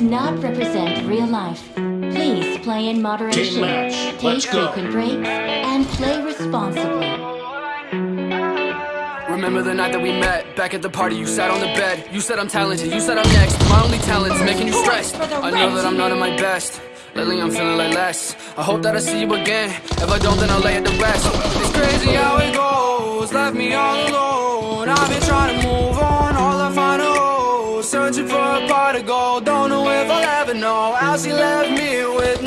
does not represent real life. Please play in moderation. Team match. Take Let's go. frequent breaks and play responsibly. Remember the night that we met Back at the party, you sat on the bed. You said I'm talented, you said I'm next. My only talent is making you stressed. Oh, I know that I'm not at my best. Lately I'm feeling like less. I hope that I see you again. If I don't, then I'll lay it to rest. It's crazy how it goes. Left me all Searching for a pot of gold. Don't know if I'll ever know How she left me with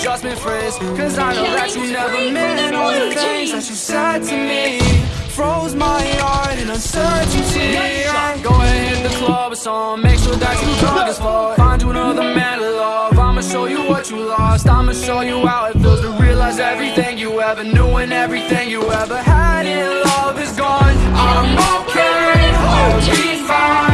just been friends. Cause I know that you never meant All the things that you said to me. Froze my heart in uncertainty. Go ahead, hit the club or something Make sure that you drunk as fuck Find you another man to love. I'ma show you what you lost. I'ma show you how it feels to realize everything you ever knew And everything you ever had in love is gone. I'm okay, I'll be fine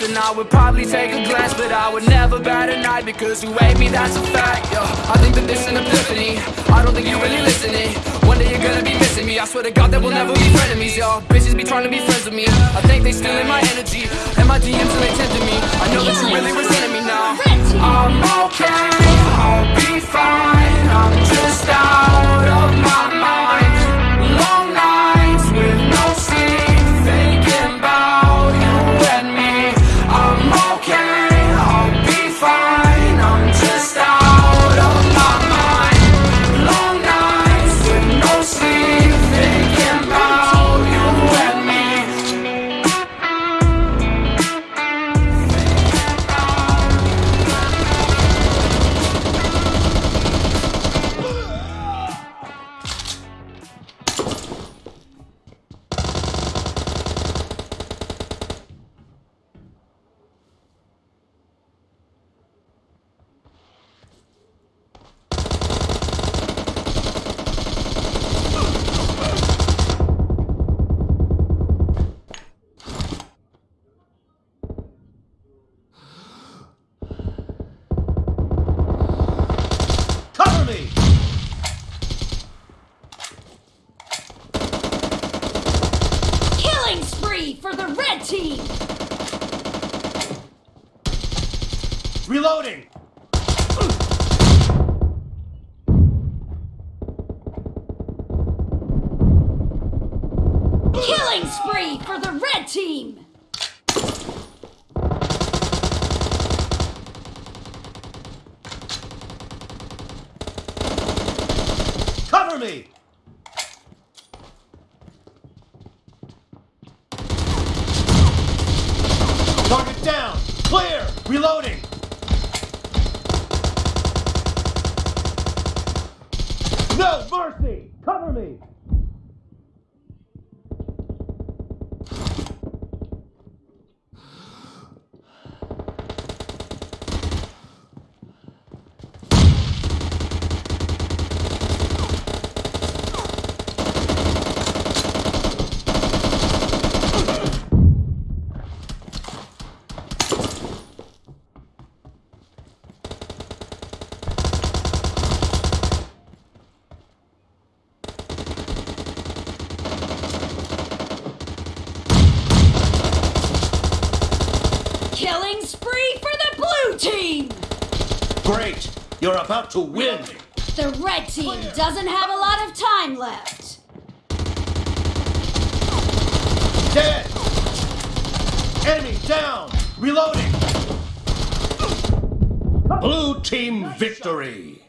Then I would probably take a glance But I would never bat an eye Because you hate me, that's a fact yeah. I think that this is an epiphany. I don't think you're really listening. One day you're gonna be missing me. I swear to God that we'll never be frenemies, y'all Bitches be trying to be friends with me. I think they stealing my energy And my DMs and they tempting me. I know that you really resenting me now. I'm okay, I'll be fine Reloading! Killing spree for the red team! Cover me! Target down! Clear! Reloading! Mercy! Cover me! Killing spree for the blue team! Great! You're about to win! The red team doesn't have a lot of time left. Dead! Enemy down! Reloading! Blue team victory.